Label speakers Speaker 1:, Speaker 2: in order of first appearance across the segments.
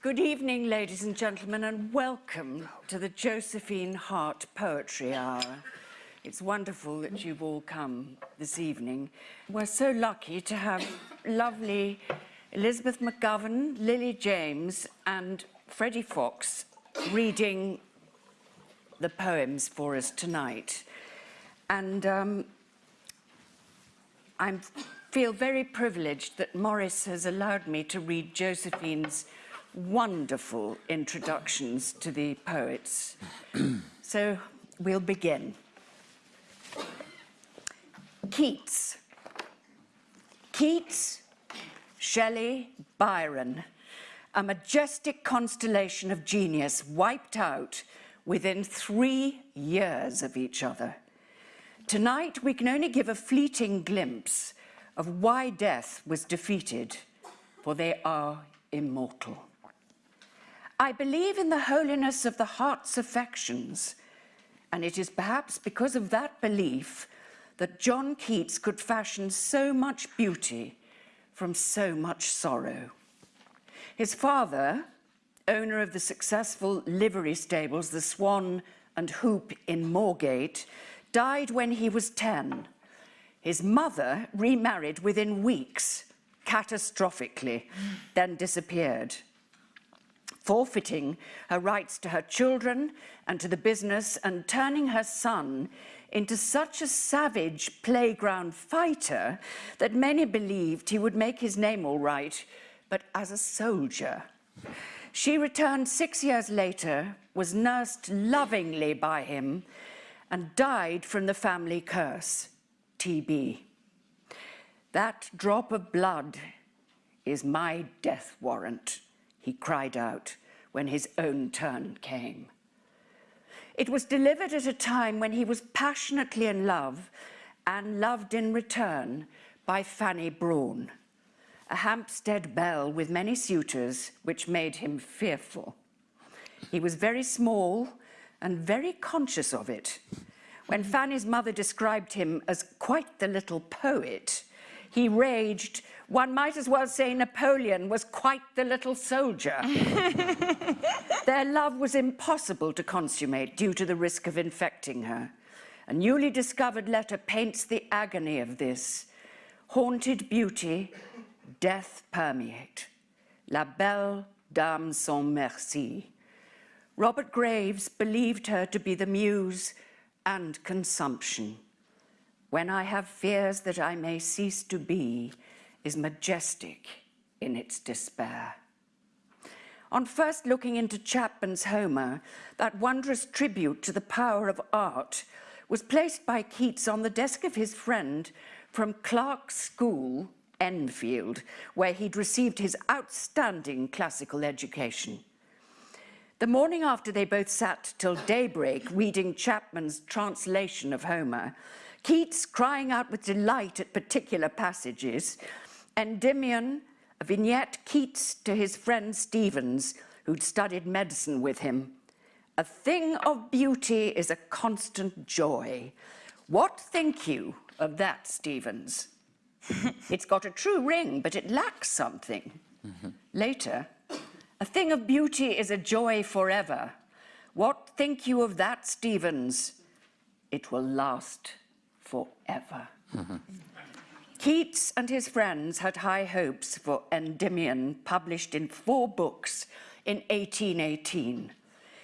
Speaker 1: Good evening, ladies and gentlemen, and welcome to the Josephine Hart Poetry Hour. It's wonderful that you've all come this evening. We're so lucky to have lovely Elizabeth McGovern, Lily James and Freddie Fox reading the poems for us tonight. And um, I feel very privileged that Maurice has allowed me to read Josephine's wonderful introductions to the poets. so we'll begin. Keats. Keats, Shelley, Byron, a majestic constellation of genius wiped out within three years of each other. Tonight, we can only give a fleeting glimpse of why death was defeated, for they are immortal. I believe in the holiness of the heart's affections, and it is perhaps because of that belief that John Keats could fashion so much beauty from so much sorrow. His father, owner of the successful livery stables, the Swan and Hoop in Moorgate, died when he was 10. His mother remarried within weeks, catastrophically, then disappeared forfeiting her rights to her children and to the business and turning her son into such a savage playground fighter that many believed he would make his name all right, but as a soldier. She returned six years later, was nursed lovingly by him, and died from the family curse, TB. That drop of blood is my death warrant he cried out when his own turn came. It was delivered at a time when he was passionately in love and loved in return by Fanny Brawne, a Hampstead belle with many suitors, which made him fearful. He was very small and very conscious of it. When Fanny's mother described him as quite the little poet, he raged, one might as well say Napoleon was quite the little soldier. Their love was impossible to consummate due to the risk of infecting her. A newly discovered letter paints the agony of this. Haunted beauty, death permeate. La belle dame sans merci. Robert Graves believed her to be the muse and consumption. When I have fears that I may cease to be, is majestic in its despair. On first looking into Chapman's Homer, that wondrous tribute to the power of art was placed by Keats on the desk of his friend from Clarke's School, Enfield, where he'd received his outstanding classical education. The morning after they both sat till daybreak reading Chapman's translation of Homer, Keats crying out with delight at particular passages, Endymion, a vignette Keats to his friend Stephens, who'd studied medicine with him. A thing of beauty is a constant joy. What think you of that, Stephens? it's got a true ring, but it lacks something. Mm -hmm. Later, a thing of beauty is a joy forever. What think you of that, Stephens? It will last forever. Keats and his friends had high hopes for Endymion, published in four books in 1818.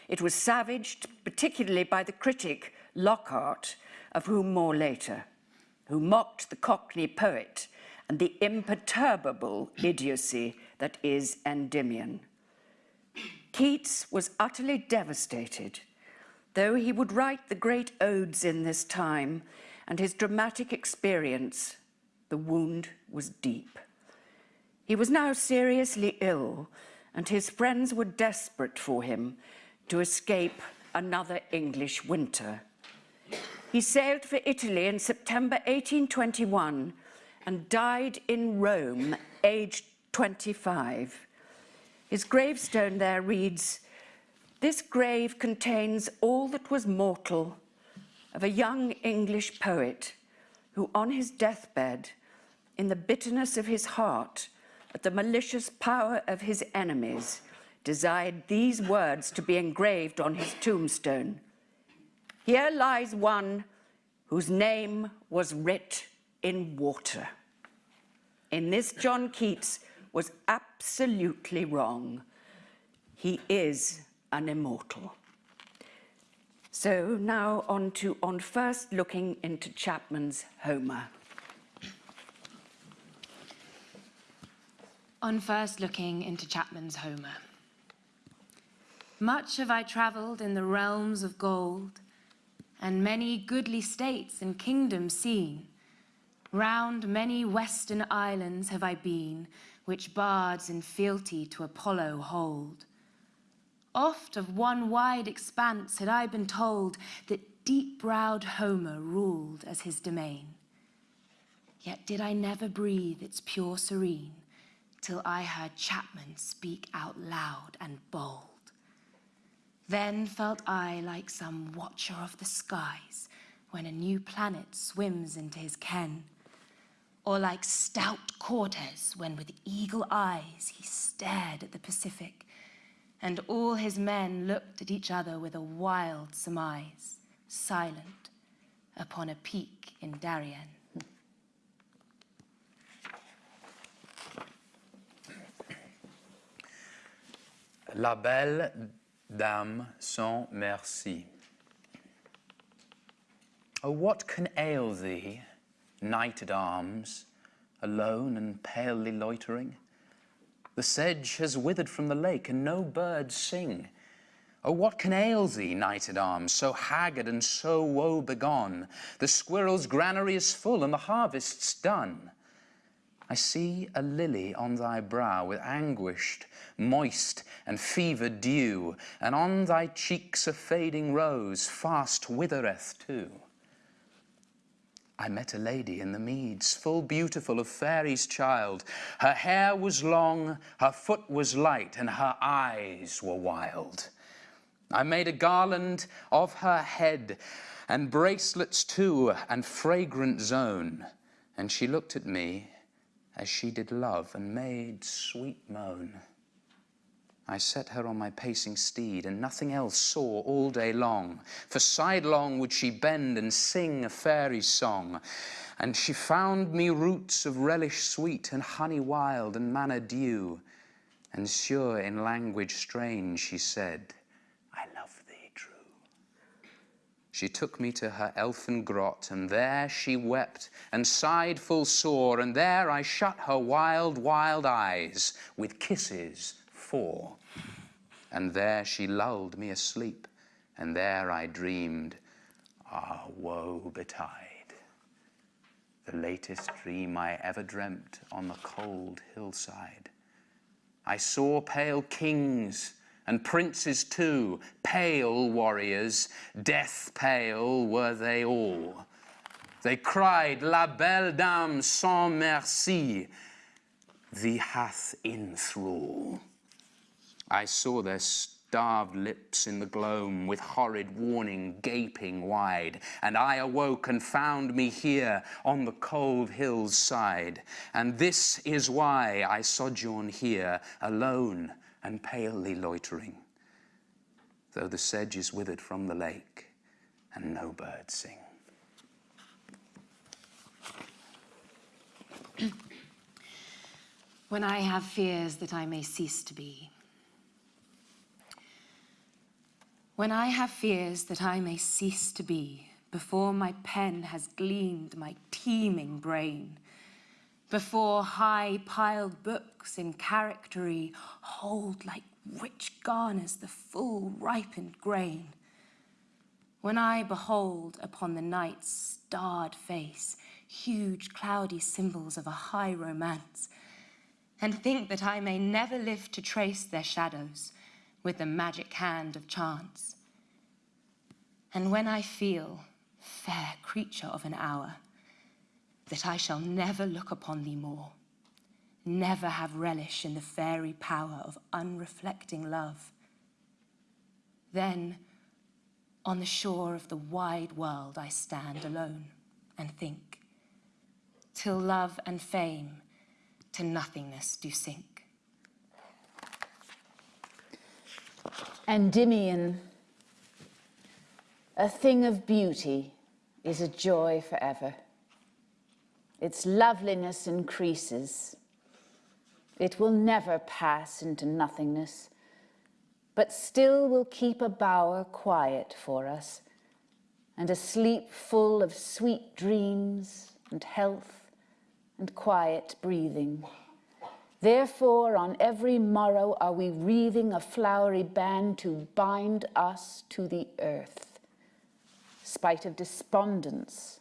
Speaker 1: It was savaged, particularly by the critic Lockhart, of whom more later, who mocked the Cockney poet and the imperturbable idiocy that is Endymion. Keats was utterly devastated. Though he would write the great odes in this time and his dramatic experience the wound was deep. He was now seriously ill, and his friends were desperate for him to escape another English winter. He sailed for Italy in September 1821 and died in Rome, aged 25. His gravestone there reads, This grave contains all that was mortal of a young English poet who on his deathbed in the bitterness of his heart, at the malicious power of his enemies, desired these words to be engraved on his tombstone. Here lies one whose name was writ in water. In this, John Keats was absolutely wrong. He is an immortal. So now on to on first looking into Chapman's Homer.
Speaker 2: On first looking into Chapman's Homer. Much have I travelled in the realms of gold, and many goodly states and kingdoms seen. Round many western islands have I been, which bards in fealty to Apollo hold. Oft of one wide expanse had I been told that deep-browed Homer ruled as his domain. Yet did I never breathe its pure serene till I heard Chapman speak out loud and bold. Then felt I like some watcher of the skies when a new planet swims into his ken, or like stout Cortez when with eagle eyes he stared at the Pacific and all his men looked at each other with a wild surmise, silent upon a peak in Darien.
Speaker 3: La belle dame sans merci. Oh, what can ail thee, knight at arms, alone and palely loitering? The sedge has withered from the lake, and no birds sing. Oh, what can ail thee, knight at arms, so haggard and so woe begone? The squirrel's granary is full, and the harvest's done. I see a lily on thy brow with anguished, moist, and fevered dew, and on thy cheeks a fading rose fast withereth too. I met a lady in the meads, full beautiful of fairy's child. Her hair was long, her foot was light, and her eyes were wild. I made a garland of her head, and bracelets too, and fragrant zone. And she looked at me as she did love, and made sweet moan. I set her on my pacing steed, and nothing else saw all day long. For sidelong would she bend and sing a fairy song. And she found me roots of relish sweet, and honey wild, and manna dew. And sure in language strange she said, I love thee true. She took me to her elfin grot, and there she wept, and sighed full sore, and there I shut her wild, wild eyes with kisses And there she lulled me asleep, and there I dreamed, ah, woe betide. The latest dream I ever dreamt on the cold hillside. I saw pale kings and princes too, pale warriors, death pale were they all. They cried, La belle dame sans merci, thee hath in thrall. I saw their starved lips in the gloam with horrid warning gaping wide, and I awoke and found me here on the cold hill's side. And this is why I sojourn here alone and palely loitering, though the sedge is withered from the lake and no birds sing.
Speaker 2: when I have fears that I may cease to be, When I have fears that I may cease to be, before my pen has gleaned my teeming brain, before high-piled books in charactery hold like rich garners the full ripened grain, when I behold upon the night's starred face huge cloudy symbols of a high romance, and think that I may never live to trace their shadows, with the magic hand of chance. And when I feel, fair creature of an hour, that I shall never look upon thee more, never have relish in the fairy power of unreflecting love, then on the shore of the wide world I stand alone and think, till love and fame to nothingness do sink.
Speaker 4: Endymion, a thing of beauty is a joy forever. Its loveliness increases. It will never pass into nothingness, but still will keep a bower quiet for us, and a sleep full of sweet dreams and health and quiet breathing. Therefore, on every morrow are we wreathing a flowery band to bind us to the earth, spite of despondence,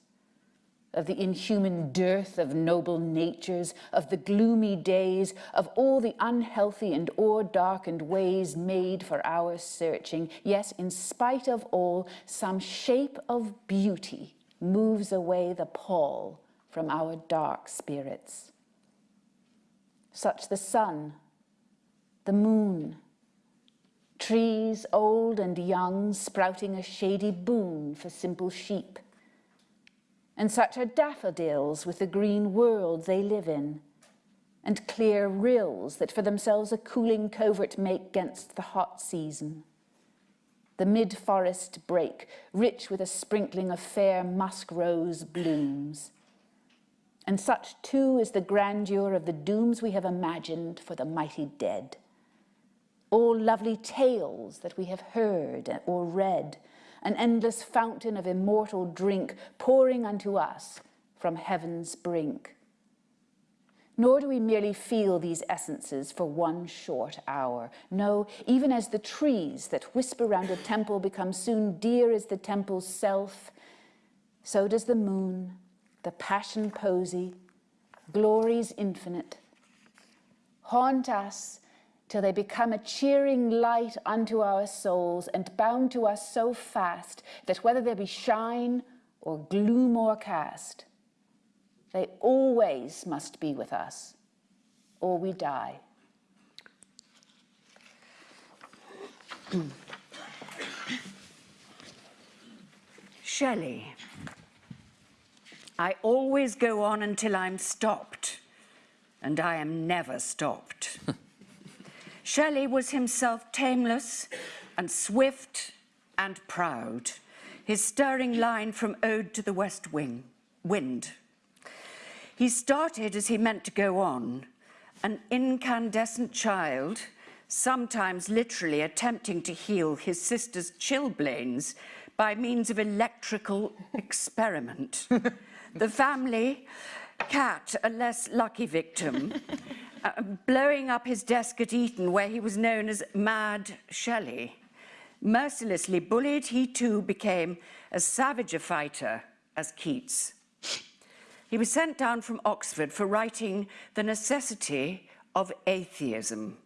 Speaker 4: of the inhuman dearth of noble natures, of the gloomy days, of all the unhealthy and o'er-darkened ways made for our searching. Yes, in spite of all, some shape of beauty moves away the pall from our dark spirits such the sun, the moon, trees old and young sprouting a shady boon for simple sheep. And such are daffodils with the green world they live in, and clear rills that for themselves a cooling covert make gainst the hot season. The mid-forest brake, rich with a sprinkling of fair musk rose blooms, and such too is the grandeur of the dooms we have imagined for the mighty dead. All lovely tales that we have heard or read, an endless fountain of immortal drink pouring unto us from heaven's brink. Nor do we merely feel these essences for one short hour. No, even as the trees that whisper round a temple become soon dear as the temple's self, so does the moon the passion posy, glories infinite, haunt us till they become a cheering light unto our souls and bound to us so fast that whether there be shine or gloom o'ercast, they always must be with us, or we die.
Speaker 1: Shelley. I always go on until I'm stopped, and I am never stopped. Shelley was himself tameless and swift and proud, his stirring line from Ode to the West Wing, Wind. He started as he meant to go on, an incandescent child, sometimes literally attempting to heal his sister's chilblains by means of electrical experiment. the family cat, a less lucky victim, uh, blowing up his desk at Eton where he was known as Mad Shelley. Mercilessly bullied, he too became as savage a fighter as Keats. He was sent down from Oxford for writing The Necessity of Atheism,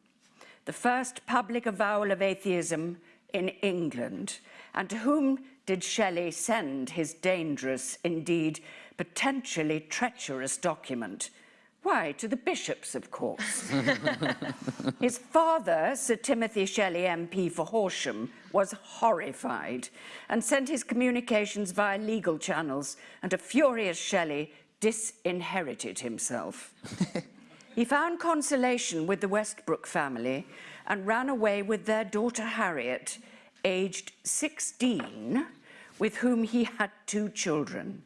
Speaker 1: the first public avowal of atheism in England, and to whom did Shelley send his dangerous, indeed potentially treacherous document? Why, to the bishops, of course. His father, Sir Timothy Shelley, MP for Horsham, was horrified and sent his communications via legal channels, and a furious Shelley disinherited himself. he found consolation with the Westbrook family and ran away with their daughter Harriet, aged 16, with whom he had two children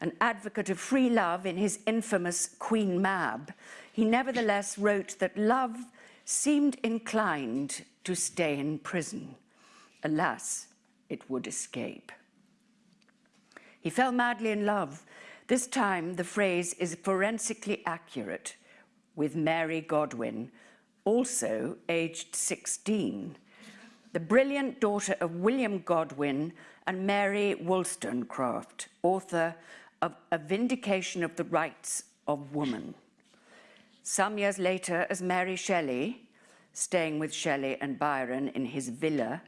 Speaker 1: an advocate of free love in his infamous Queen Mab, he nevertheless wrote that love seemed inclined to stay in prison. Alas, it would escape. He fell madly in love. This time, the phrase is forensically accurate, with Mary Godwin, also aged 16, the brilliant daughter of William Godwin and Mary Wollstonecraft, author of a vindication of the rights of woman. Some years later, as Mary Shelley, staying with Shelley and Byron in his villa,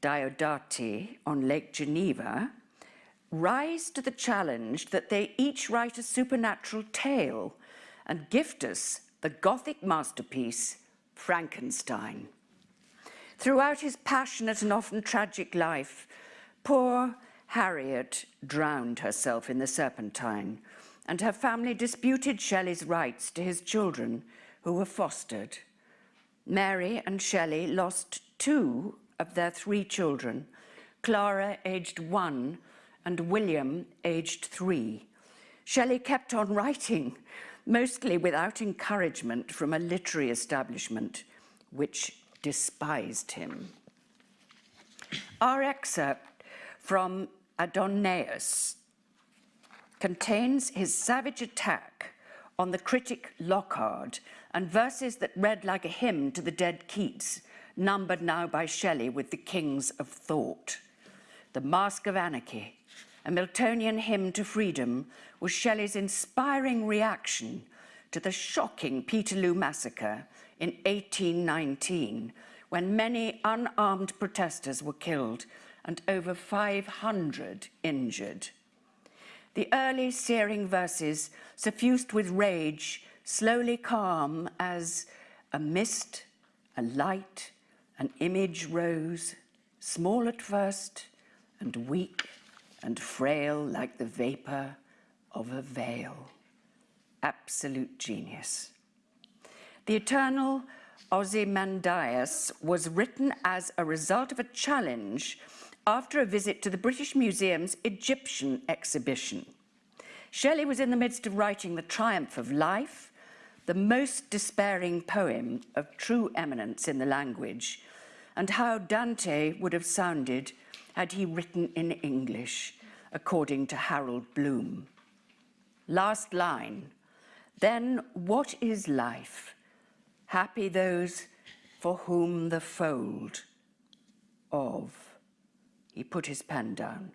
Speaker 1: Diodati, on Lake Geneva, rise to the challenge that they each write a supernatural tale and gift us the Gothic masterpiece, Frankenstein. Throughout his passionate and often tragic life, poor Harriet drowned herself in the Serpentine, and her family disputed Shelley's rights to his children, who were fostered. Mary and Shelley lost two of their three children, Clara, aged one, and William, aged three. Shelley kept on writing, mostly without encouragement from a literary establishment, which despised him. Our excerpt from Adonais contains his savage attack on the critic Lockhart and verses that read like a hymn to the dead Keats, numbered now by Shelley with the kings of thought. The Mask of Anarchy, a Miltonian hymn to freedom, was Shelley's inspiring reaction to the shocking Peterloo massacre in 1819, when many unarmed protesters were killed and over 500 injured. The early searing verses, suffused with rage, slowly calm as a mist, a light, an image rose, small at first and weak and frail like the vapor of a veil. Absolute genius. The eternal Ozymandias was written as a result of a challenge after a visit to the British Museum's Egyptian exhibition. Shelley was in the midst of writing The Triumph of Life, the most despairing poem of true eminence in the language, and how Dante would have sounded had he written in English, according to Harold Bloom. Last line, then what is life? Happy those for whom the fold of he put his pen down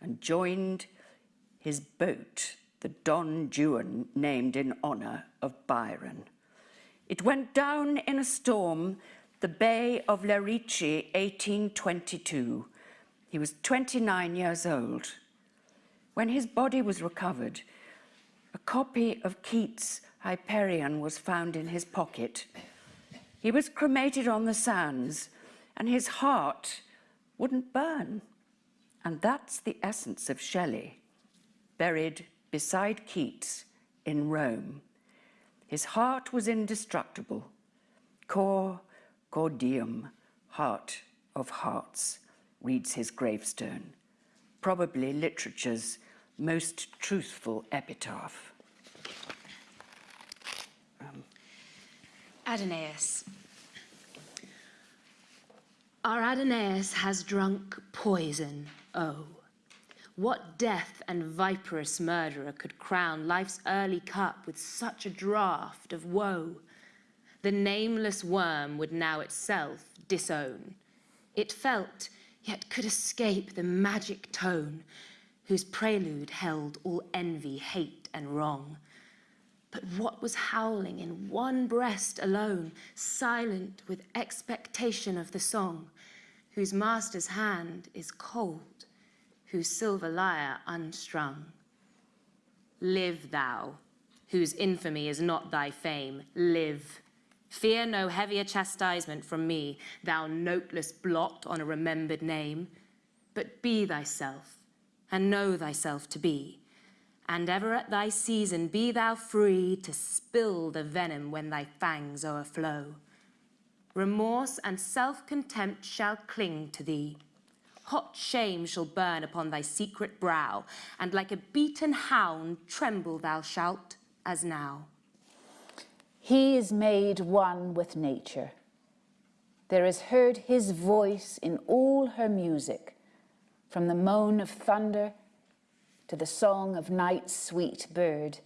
Speaker 1: and joined his boat, the Don Juan, named in honour of Byron. It went down in a storm, the Bay of Lerici, 1822. He was 29 years old. When his body was recovered, a copy of Keats' Hyperion was found in his pocket. He was cremated on the sands, and his heart wouldn't burn. And that's the essence of Shelley, buried beside Keats in Rome. His heart was indestructible. Cor cordium, heart of hearts, reads his gravestone, probably literature's most truthful epitaph.
Speaker 2: Um, Adonais. Our Adonais has drunk poison, oh. What death and viperous murderer could crown life's early cup with such a draught of woe? The nameless worm would now itself disown. It felt, yet could escape the magic tone, whose prelude held all envy, hate, and wrong. But what was howling in one breast alone, silent with expectation of the song, whose master's hand is cold, whose silver lyre unstrung? Live thou, whose infamy is not thy fame, live. Fear no heavier chastisement from me, thou noteless blot on a remembered name, but be thyself, and know thyself to be and ever at thy season be thou free to spill the venom when thy fangs o'erflow. Remorse and self-contempt shall cling to thee. Hot shame shall burn upon thy secret brow, and like a beaten hound tremble thou shalt, as now.
Speaker 4: He is made one with nature. There is heard his voice in all her music, from the moan of thunder to the song of night's sweet bird.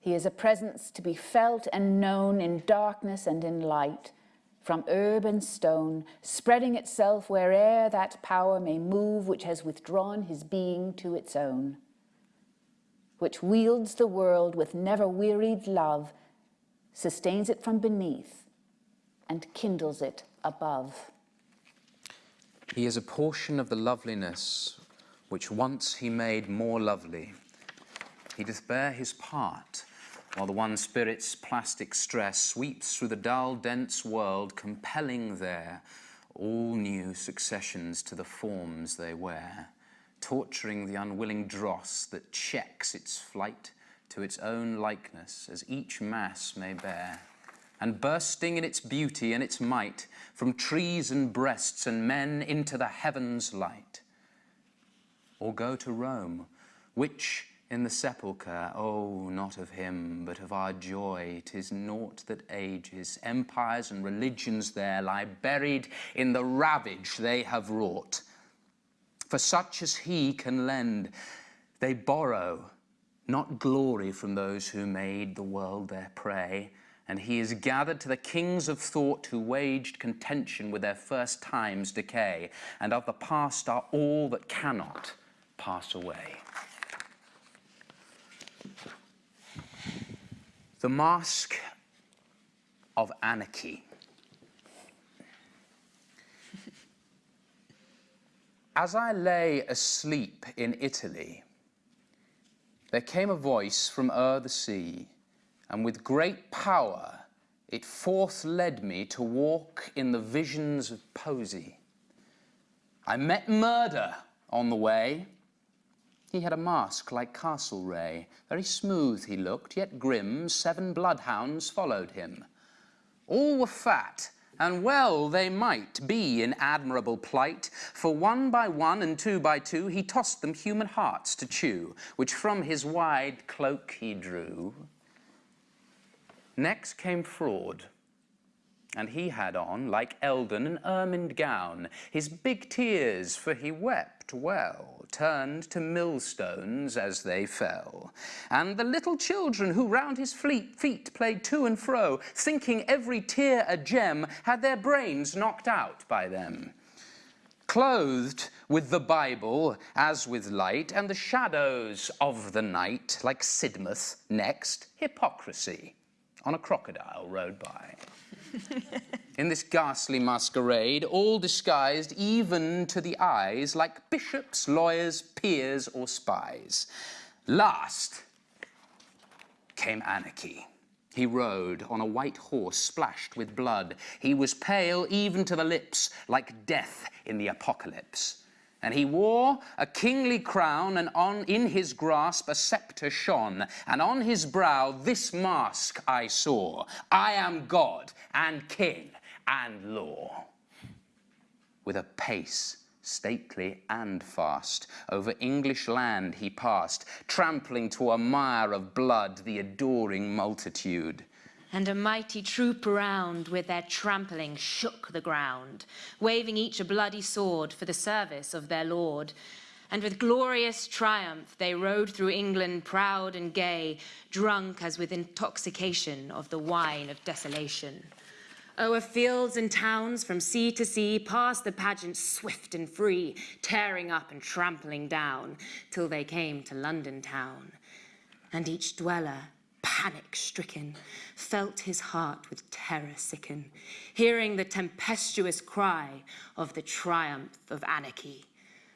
Speaker 4: He is a presence to be felt and known in darkness and in light, from herb and stone, spreading itself where'er that power may move which has withdrawn his being to its own, which wields the world with never wearied love, sustains it from beneath, and kindles it above.
Speaker 3: He is a portion of the loveliness which once he made more lovely. He doth bear his part, while the one spirit's plastic stress sweeps through the dull, dense world, compelling there all new successions to the forms they wear, torturing the unwilling dross that checks its flight to its own likeness as each mass may bear. and bursting in its beauty and its might, from trees and breasts and men into the heavens light. Or go to Rome, which in the sepulchre, oh, not of him, but of our joy, 'tis naught that ages. Empires and religions there lie buried in the ravage they have wrought. For such as he can lend, they borrow not glory from those who made the world their prey, and he is gathered to the kings of thought who waged contention with their first time's decay, and of the past are all that cannot pass away. The Mask of Anarchy. As I lay asleep in Italy, there came a voice from o'er the sea, and with great power it forth led me to walk in the visions of poesy. I met murder on the way. He had a mask like Castlereagh, very smooth he looked, yet grim, seven bloodhounds followed him. All were fat, and well they might be in admirable plight, for one by one and two by two he tossed them human hearts to chew, which from his wide cloak he drew. Next came fraud, and he had on, like Eldon, an ermined gown. His big tears, for he wept well, turned to millstones as they fell. And the little children who round his fleet feet played to and fro, thinking every tear a gem, had their brains knocked out by them. Clothed with the Bible as with light, and the shadows of the night, like Sidmouth, next, hypocrisy on a crocodile rode by. In this ghastly masquerade, all disguised even to the eyes, like bishops, lawyers, peers, or spies. Last came anarchy. He rode on a white horse splashed with blood. He was pale even to the lips, like death in the apocalypse. And he wore a kingly crown, and on in his grasp a sceptre shone, and on his brow this mask I saw: I am God and King and Law. With a pace stately and fast, over English land he passed, trampling to a mire of blood the adoring multitude
Speaker 2: and a mighty troop around with their trampling shook the ground, waving each a bloody sword for the service of their lord. And with glorious triumph they rode through England proud and gay, drunk as with intoxication of the wine of desolation. O'er fields and towns from sea to sea passed the pageant swift and free, tearing up and trampling down, till they came to London town. And each dweller panic stricken, felt his heart with terror sicken, hearing the tempestuous cry of the triumph of anarchy.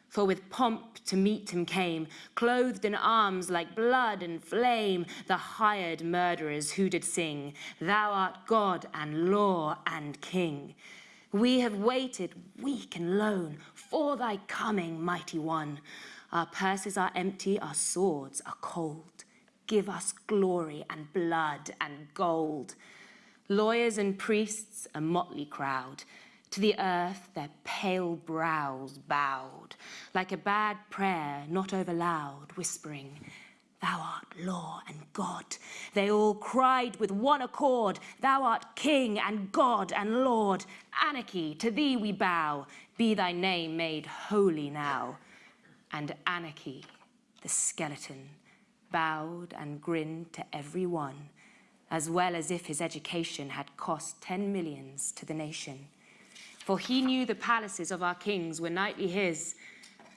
Speaker 2: For with pomp to meet him came, clothed in arms like blood and flame, the hired murderers who did sing, Thou art God and law and king. We have waited, weak and lone, for thy coming, mighty one. Our purses are empty, our swords are cold give us glory and blood and gold. Lawyers and priests, a motley crowd, to the earth their pale brows bowed, like a bad prayer not over loud, whispering, Thou art law and God. They all cried with one accord, Thou art King and God and Lord. Anarchy, to thee we bow, be thy name made holy now. And anarchy, the skeleton, bowed and grinned to every one, as well as if his education had cost ten millions to the nation. For he knew the palaces of our kings were nightly his,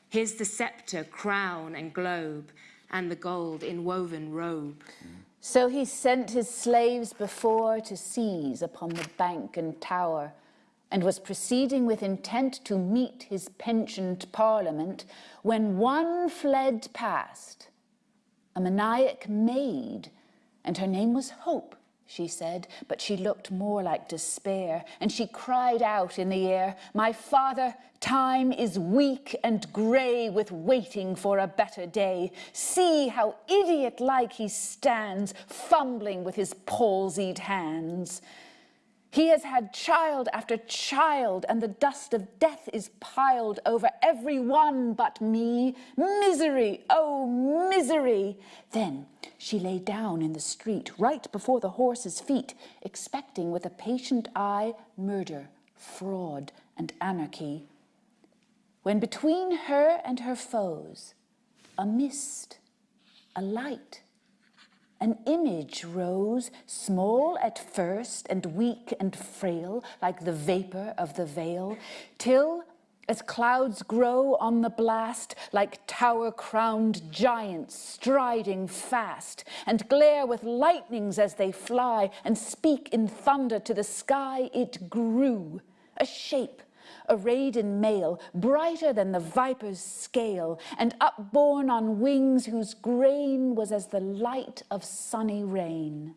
Speaker 2: his the sceptre, crown, and globe, and the gold inwoven robe.
Speaker 4: So he sent his slaves before to seize upon the bank and tower, and was proceeding with intent to meet his pensioned parliament, when one fled past, a maniac maid, and her name was Hope, she said, but she looked more like despair, and she cried out in the air, My father, time is weak and grey with waiting for a better day. See how idiot-like he stands, fumbling with his palsied hands. He has had child after child, and the dust of death is piled over every one but me. Misery, oh, misery! Then she lay down in the street, right before the horse's feet, expecting with a patient eye murder, fraud, and anarchy. When between her and her foes, a mist, a light, an image rose, small at first and weak and frail, like the vapor of the veil, till, as clouds grow on the blast, like tower-crowned giants striding fast, and glare with lightnings as they fly, and speak in thunder to the sky, it grew, a shape, arrayed in mail, brighter than the viper's scale, and upborne on wings whose grain was as the light of sunny rain.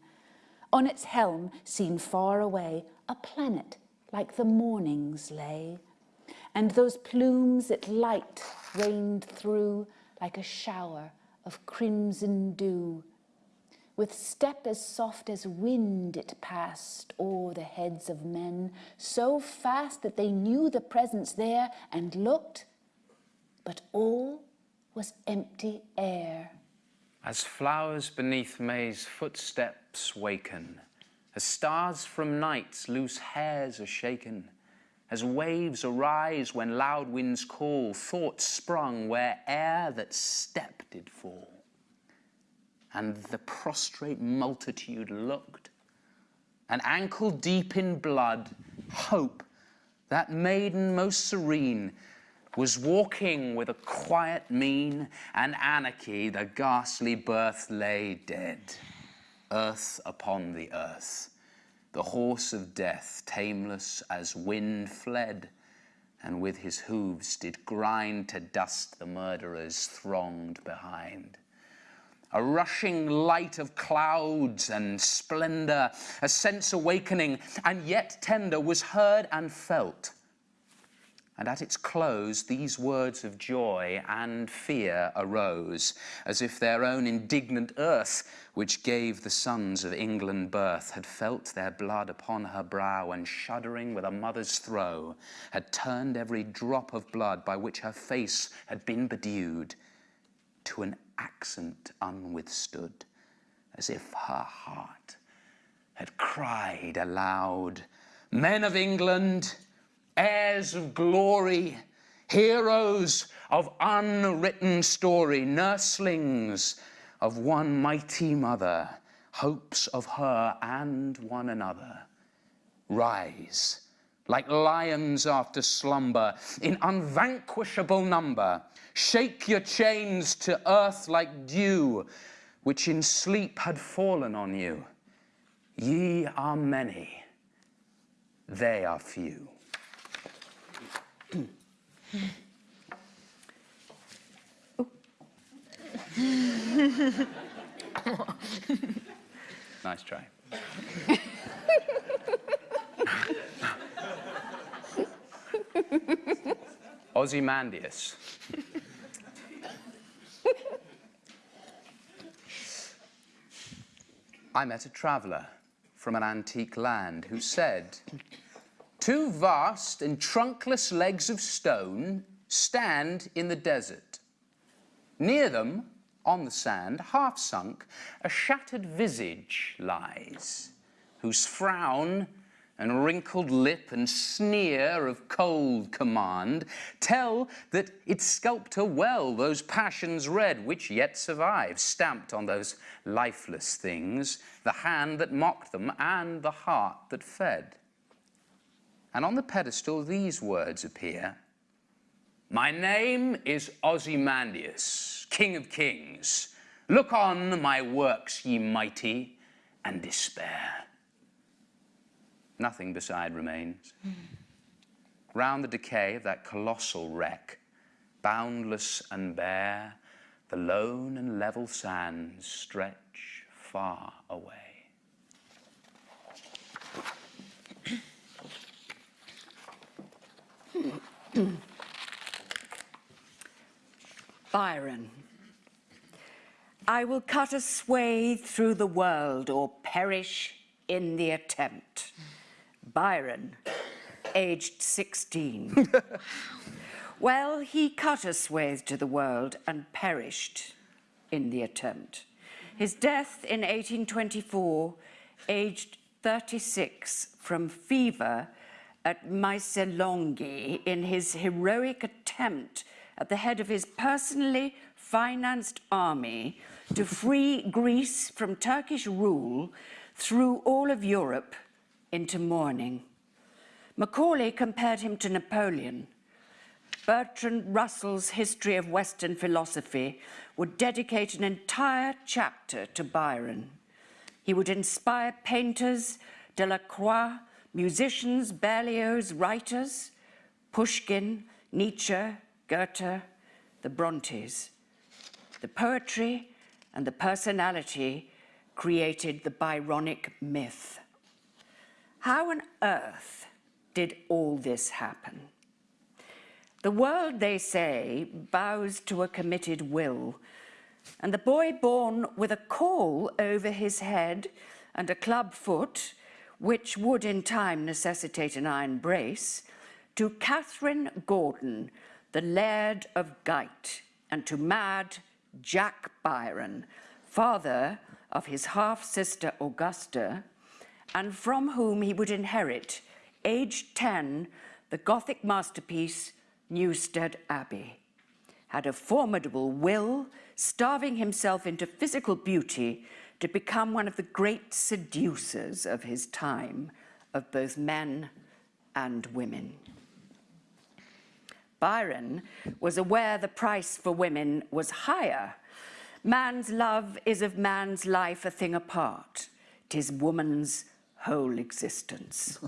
Speaker 4: On its helm, seen far away, a planet like the morning's lay, and those plumes it light rained through like a shower of crimson dew, with step as soft as wind it passed o'er the heads of men, so fast that they knew the presence there and looked, but all was empty air.
Speaker 3: As flowers beneath May's footsteps waken, as stars from night's loose hairs are shaken, as waves arise when loud winds call, thoughts sprung where air that step did fall and the prostrate multitude looked. And ankle deep in blood, hope, that maiden most serene, was walking with a quiet mien, and anarchy, the ghastly birth, lay dead. Earth upon the earth, the horse of death, tameless as wind, fled, and with his hooves did grind to dust the murderers thronged behind a rushing light of clouds and splendor, a sense awakening and yet tender was heard and felt. And at its close, these words of joy and fear arose, as if their own indignant earth, which gave the sons of England birth, had felt their blood upon her brow, and shuddering with a mother's throe, had turned every drop of blood by which her face had been bedewed to an accent unwithstood, as if her heart had cried aloud, Men of England, heirs of glory, heroes of unwritten story, nurslings of one mighty mother, hopes of her and one another, rise like lions after slumber, in unvanquishable number. Shake your chains to earth like dew, which in sleep had fallen on you. Ye are many, they are few. nice try. Ozymandias. I met a traveller from an antique land who said, Two vast and trunkless legs of stone stand in the desert. Near them, on the sand, half sunk, a shattered visage lies, whose frown and wrinkled lip and sneer of cold command tell that its sculptor well those passions read which yet survive, stamped on those lifeless things, the hand that mocked them and the heart that fed. And on the pedestal these words appear, My name is Ozymandias, King of Kings. Look on my works, ye mighty, and despair. Nothing beside remains. Mm. Round the decay of that colossal wreck, boundless and bare, the lone and level sands stretch far away.
Speaker 1: Byron. I will cut a swathe through the world or perish in the attempt. Byron, aged 16. well, he cut a swathe to the world and perished in the attempt. His death in 1824, aged 36, from fever at Missolonghi in his heroic attempt at the head of his personally financed army to free Greece from Turkish rule through all of Europe into mourning. Macaulay compared him to Napoleon. Bertrand Russell's History of Western Philosophy would dedicate an entire chapter to Byron. He would inspire painters, Delacroix, musicians, Berlioz, writers, Pushkin, Nietzsche, Goethe, the Brontes. The poetry and the personality created the Byronic myth. How on earth did all this happen? The world, they say, bows to a committed will, and the boy born with a caul over his head and a club foot, which would in time necessitate an iron brace, to Catherine Gordon, the Laird of Gight, and to mad Jack Byron, father of his half-sister Augusta, and from whom he would inherit, aged 10, the Gothic masterpiece Newstead Abbey, had a formidable will, starving himself into physical beauty to become one of the great seducers of his time, of both men and women. Byron was aware the price for women was higher. Man's love is of man's life a thing apart. Tis woman's whole existence.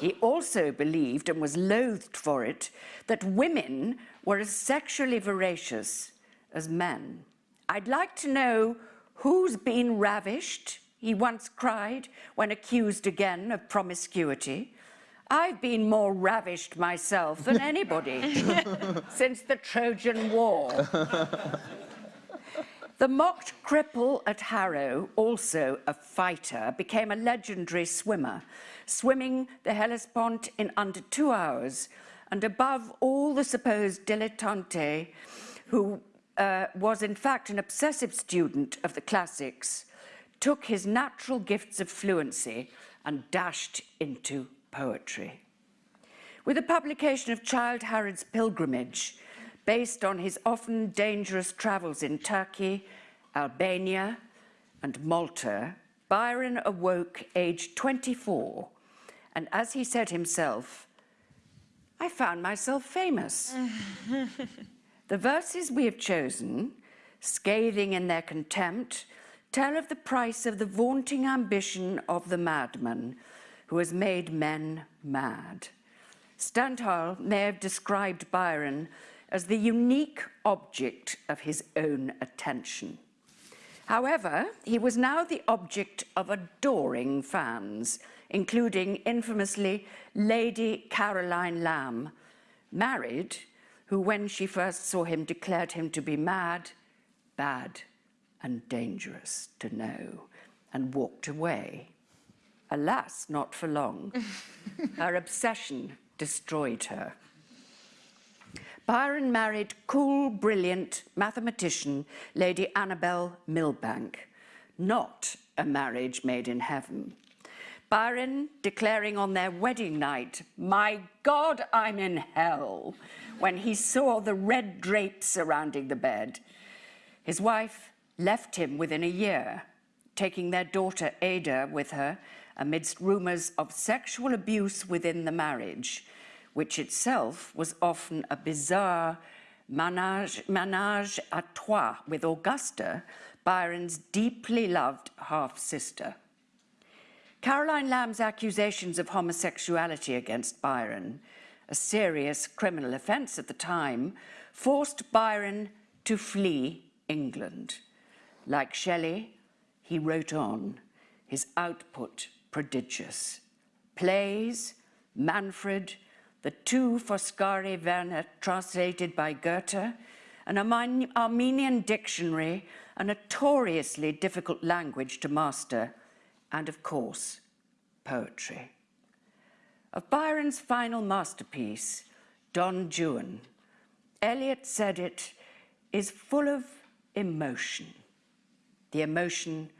Speaker 1: He also believed, and was loathed for it, that women were as sexually voracious as men. I'd like to know who's been ravished, he once cried when accused again of promiscuity. I've been more ravished myself than anybody since the Trojan War. The mocked cripple at Harrow, also a fighter, became a legendary swimmer, swimming the Hellespont in under two hours, and above all the supposed dilettante, who uh, was in fact an obsessive student of the classics, took his natural gifts of fluency and dashed into poetry. With the publication of Childe Harold's Pilgrimage, based on his often dangerous travels in Turkey, Albania, and Malta, Byron awoke aged 24, and as he said himself, I found myself famous. the verses we have chosen, scathing in their contempt, tell of the price of the vaunting ambition of the madman, who has made men mad. Stendhal may have described Byron as the unique object of his own attention. However, he was now the object of adoring fans, including infamously Lady Caroline Lamb, married, who when she first saw him declared him to be mad, bad and dangerous to know, and walked away. Alas, not for long. her obsession destroyed her. Byron married cool, brilliant mathematician Lady Annabel Milbanke, not a marriage made in heaven. Byron declaring on their wedding night, my God, I'm in hell, when he saw the red drapes surrounding the bed. His wife left him within a year, taking their daughter Ada with her amidst rumours of sexual abuse within the marriage, which itself was often a bizarre ménage, ménage à trois with Augusta, Byron's deeply loved half-sister. Caroline Lamb's accusations of homosexuality against Byron, a serious criminal offence at the time, forced Byron to flee England. Like Shelley, he wrote on, his output prodigious. Plays, Manfred, the two Foscari Werner translated by Goethe, an Armenian dictionary, a notoriously difficult language to master, and of course, poetry. Of Byron's final masterpiece, Don Juan, Eliot said it is full of emotion. The emotion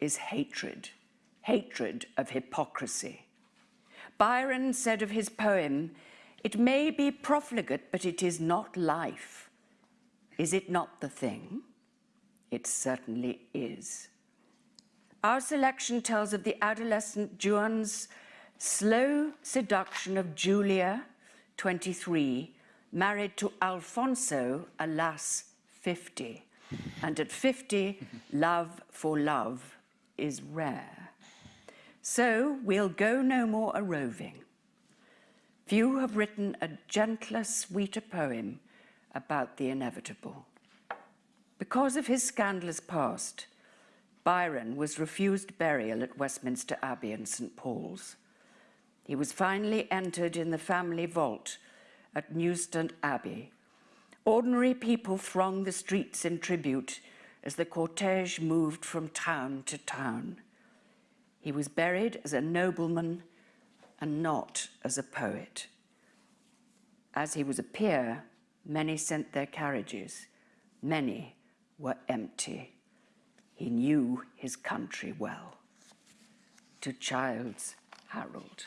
Speaker 1: is hatred, hatred of hypocrisy. Byron said of his poem, it may be profligate, but it is not life. Is it not the thing? It certainly is. Our selection tells of the adolescent Juan's slow seduction of Julia, 23, married to Alfonso, alas, 50. And at 50, love for love is rare. So we'll go no more a roving. Few have written a gentler, sweeter poem about the inevitable. Because of his scandalous past, Byron was refused burial at Westminster Abbey and St Paul's. He was finally entered in the family vault at Newstead Abbey. Ordinary people thronged the streets in tribute as the cortege moved from town to town. He was buried as a nobleman and not as a poet. As he was a peer, many sent their carriages, many were empty. He knew his country well. To Childs Harold.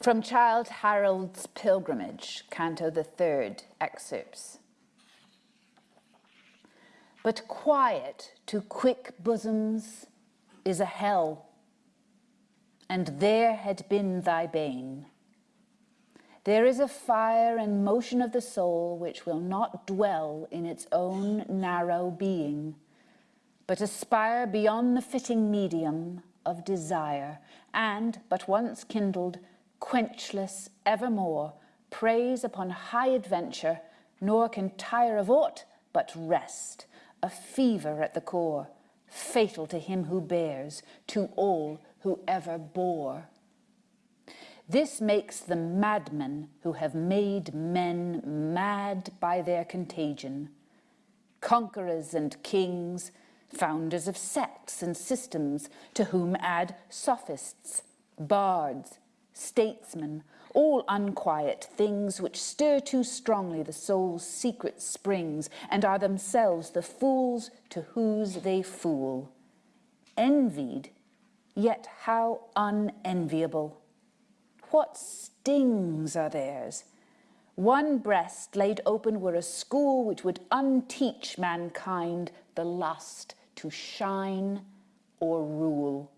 Speaker 4: From Childe Harold's Pilgrimage, Canto the Third, excerpts. But quiet to quick bosoms is a hell, and there had been thy bane. There is a fire and motion of the soul which will not dwell in its own narrow being, but aspire beyond the fitting medium of desire, and, but once kindled, quenchless evermore, preys upon high adventure, nor can tire of aught but rest, a fever at the core, fatal to him who bears, to all who ever bore. This makes the madmen who have made men mad by their contagion. Conquerors and kings, founders of sects and systems, to whom add sophists, bards, statesmen, all unquiet things which stir too strongly the soul's secret springs and are themselves the fools to whose they fool. Envied, yet how unenviable. What stings are theirs? One breast laid open were a school which would unteach mankind the lust to shine or rule.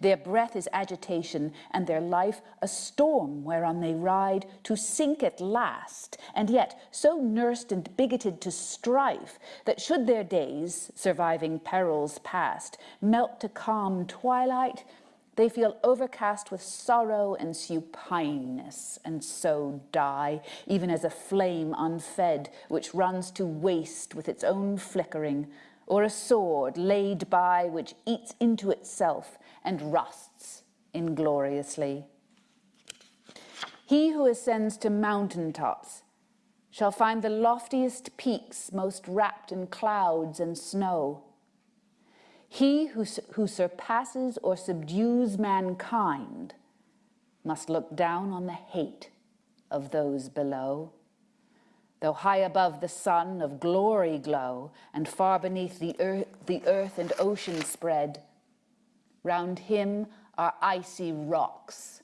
Speaker 4: Their breath is agitation, and their life a storm whereon they ride to sink at last, and yet so nursed and bigoted to strife that should their days, surviving perils past, melt to calm twilight, they feel overcast with sorrow and supineness, and so die, even as a flame unfed, which runs to waste with its own flickering, or a sword laid by which eats into itself and rusts ingloriously. He who ascends to mountain tops shall find the loftiest peaks most wrapped in clouds and snow. He who, who surpasses or subdues mankind must look down on the hate of those below. Though high above the sun of glory glow, and far beneath the earth, the earth and ocean spread, round him are icy rocks,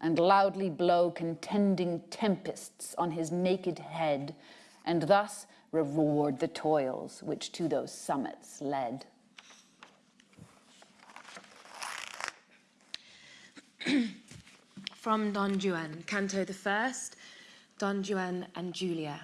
Speaker 4: and loudly blow contending tempests on his naked head, and thus reward the toils which to those summits led.
Speaker 2: From Don Juan, Canto the First, Don Juan and Julia.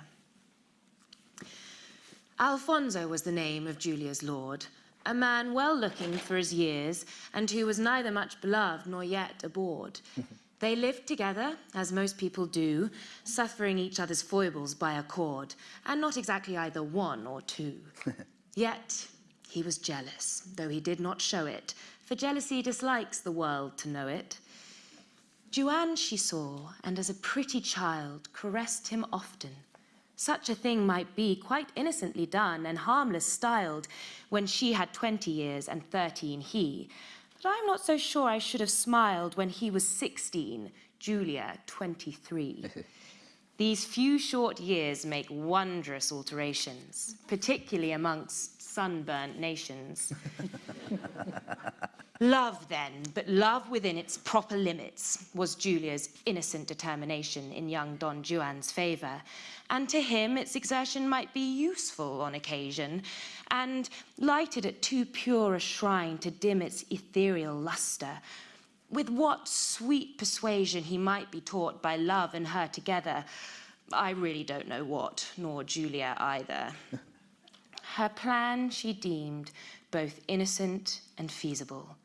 Speaker 2: Alfonso was the name of Julia's lord, a man well looking for his years, and who was neither much beloved nor yet abhorred. they lived together, as most people do, suffering each other's foibles by accord, and not exactly either one or two. yet he was jealous, though he did not show it, for jealousy dislikes the world to know it. Juan she saw, and as a pretty child caressed him often, Such a thing might be quite innocently done and harmless styled when she had 20 years and 13 he. But I'm not so sure I should have smiled when he was 16, Julia 23. These few short years make wondrous alterations, particularly amongst sunburnt nations. love, then, but love within its proper limits, was Julia's innocent determination in young Don Juan's favour. And to him, its exertion might be useful on occasion, and lighted at too pure a shrine to dim its ethereal lustre. With what sweet persuasion he might be taught by love and her together, I really don't know what, nor Julia either. Her plan she deemed both innocent and feasible.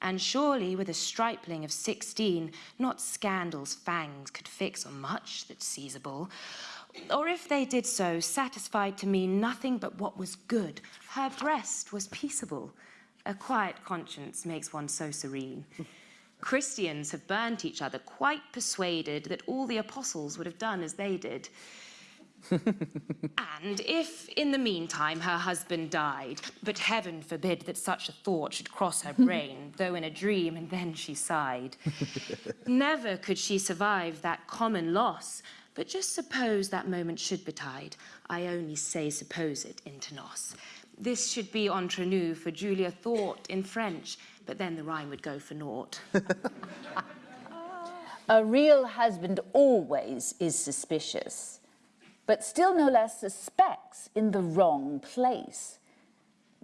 Speaker 2: And surely with a stripling of 16, not scandal's fangs could fix on much that's seizable. Or if they did so, satisfied to mean nothing but what was good. Her breast was peaceable. A quiet conscience makes one so serene. Christians have burnt each other, quite persuaded that all the apostles would have done as they did. and if, in the meantime, her husband died, but heaven forbid that such a thought should cross her brain, though in a dream, and then she sighed. Never could she survive that common loss, but just suppose that moment should betide. I only say suppose it inter nos. This should be entre nous, for Julia thought in French, but then the rhyme would go for naught.
Speaker 4: A real husband always is suspicious, but still no less suspects in the wrong place.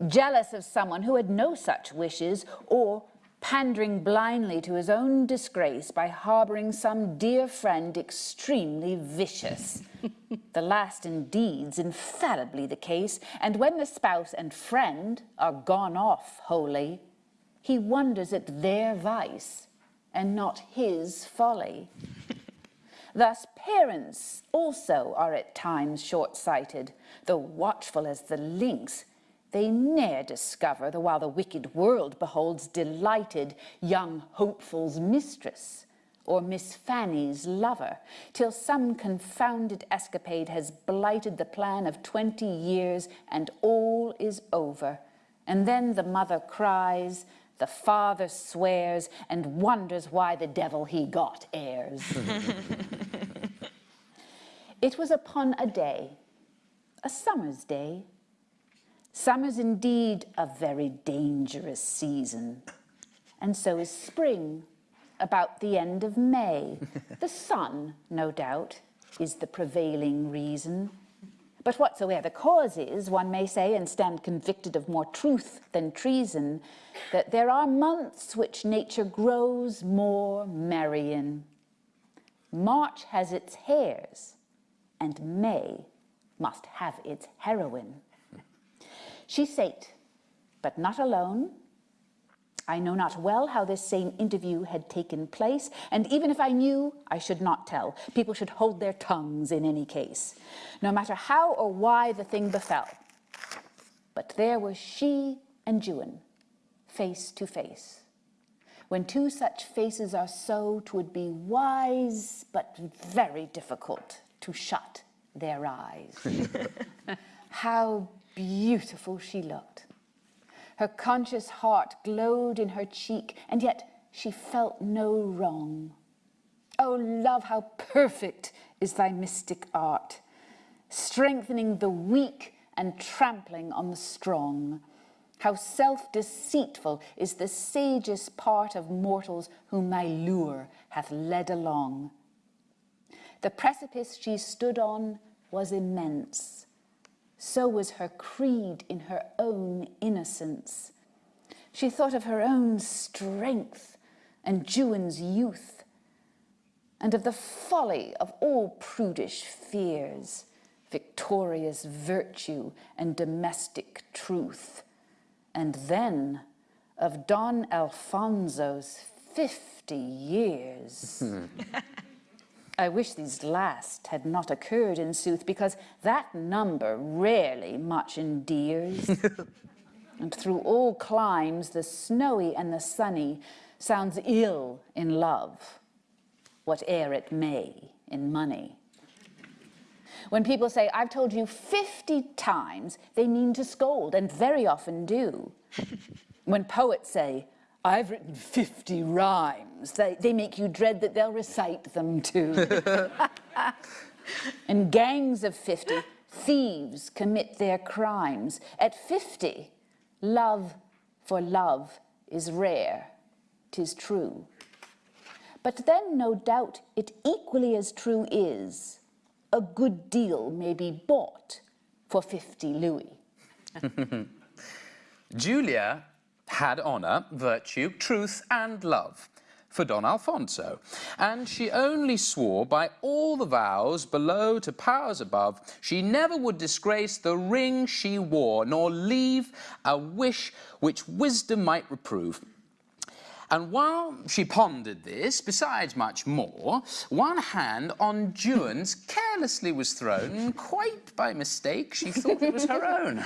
Speaker 4: Jealous of someone who had no such wishes, or pandering blindly to his own disgrace by harbouring some dear friend extremely vicious. the last indeed's infallibly the case, and when the spouse and friend are gone off wholly, he wonders at their vice and not his folly. Thus parents also are at times short-sighted, though watchful as the lynx, they ne'er discover the while the wicked world beholds delighted young hopeful's mistress or Miss Fanny's lover, till some confounded escapade has blighted the plan of 20 years and all is over. And then the mother cries, the father swears and wonders why the devil he got heirs. it was upon a day, a summer's day. Summer's indeed a very dangerous season, and so is spring, about the end of May. the sun, no doubt, is the prevailing reason. But whatsoever the cause is, one may say, and stand convicted of more truth than treason, that there are months which nature grows more merry in. March has its hares, and May must have its heroine. She sate, but not alone, I know not well how this same interview had taken place, and even if I knew, I should not tell. People should hold their tongues in any case, no matter how or why the thing befell. But there was she and Juan, face to face. When two such faces are so, twould be wise, but very difficult to shut their eyes. how beautiful she looked her conscious heart glowed in her cheek, and yet she felt no wrong. O oh, love, how perfect is thy mystic art, strengthening the weak and trampling on the strong. How self-deceitful is the sagest part of mortals whom thy lure hath led along. The precipice she stood on was immense, so was her creed in her own innocence. She thought of her own strength and Juan's youth, and of the folly of all prudish fears, victorious virtue and domestic truth, and then of Don Alfonso's 50 years. I wish these last had not occurred in sooth, because that number rarely much endears. and through all climes, the snowy and the sunny sounds ill in love, whate'er it may in money. When people say, I've told you 50 times, they mean to scold, and very often do. when poets say, I've written 50 rhymes, they, they make you dread that they'll recite them too. and gangs of 50, thieves commit their crimes. At 50, love for love is rare, tis true. But then, no doubt, it equally as true is a good deal may be bought for 50 louis.
Speaker 3: Julia had honour, virtue, truth, and love for Don Alfonso, and she only swore by all the vows below to powers above she never would disgrace the ring she wore, nor leave a wish which wisdom might reprove. And while she pondered this, besides much more, one hand on Juan's carelessly was thrown, quite by mistake she thought it was her own.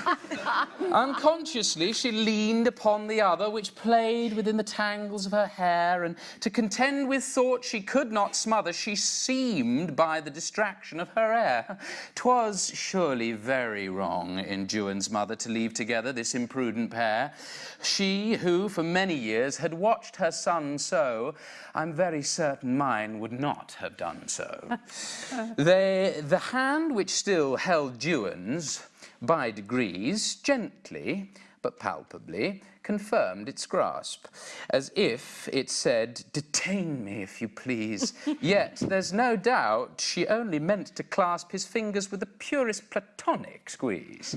Speaker 3: Unconsciously she leaned upon the other, which played within the tangles of her hair, and to contend with thought she could not smother, she seemed by the distraction of her air. 'Twas surely very wrong in Juan's mother to leave together this imprudent pair. She who for many years had watched her son so, I'm very certain mine would not have done so. they, the hand which still held Juan's, by degrees, gently, but palpably, confirmed its grasp, as if it said, detain me if you please. Yet there's no doubt she only meant to clasp his fingers with the purest platonic squeeze.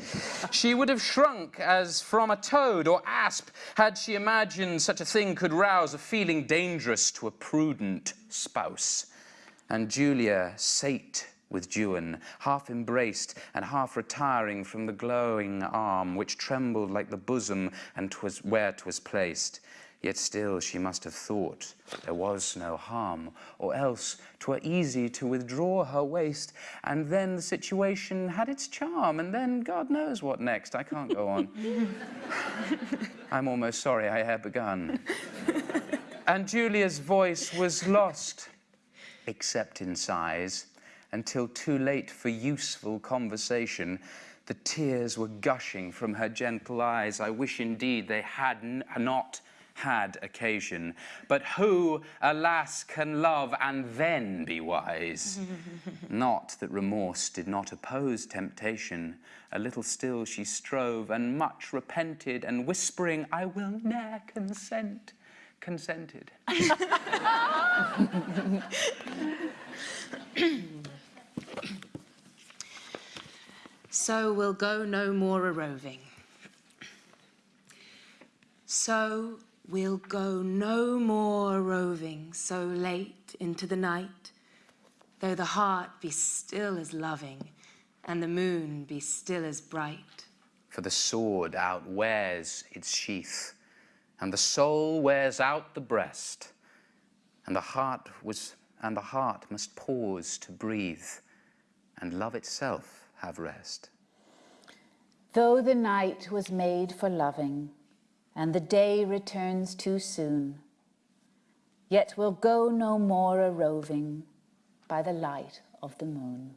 Speaker 3: she would have shrunk as from a toad or asp had she imagined such a thing could rouse a feeling dangerous to a prudent spouse. And Julia sate with Juan, half embraced and half retiring from the glowing arm, which trembled like the bosom and twas where 'twas placed. Yet still she must have thought there was no harm, or else 'twere easy to withdraw her waist, and then the situation had its charm, and then God knows what next. I can't go on. I'm almost sorry I had begun. and Julia's voice was lost, except in sighs until too late for useful conversation. The tears were gushing from her gentle eyes. I wish indeed they had not had occasion. But who, alas, can love and then be wise? not that remorse did not oppose temptation. A little still she strove, and much repented, and whispering, I will ne'er consent, consented.
Speaker 2: so we'll go no more a roving. So we'll go no more a roving so late into the night, though the heart be still as loving and the moon be still as bright.
Speaker 3: For the sword outwears its sheath, and the soul wears out the breast, and the heart was and the heart must pause to breathe, and love itself have rest.
Speaker 4: Though the night was made for loving, and the day returns too soon, yet we'll go no more a roving by the light of the moon.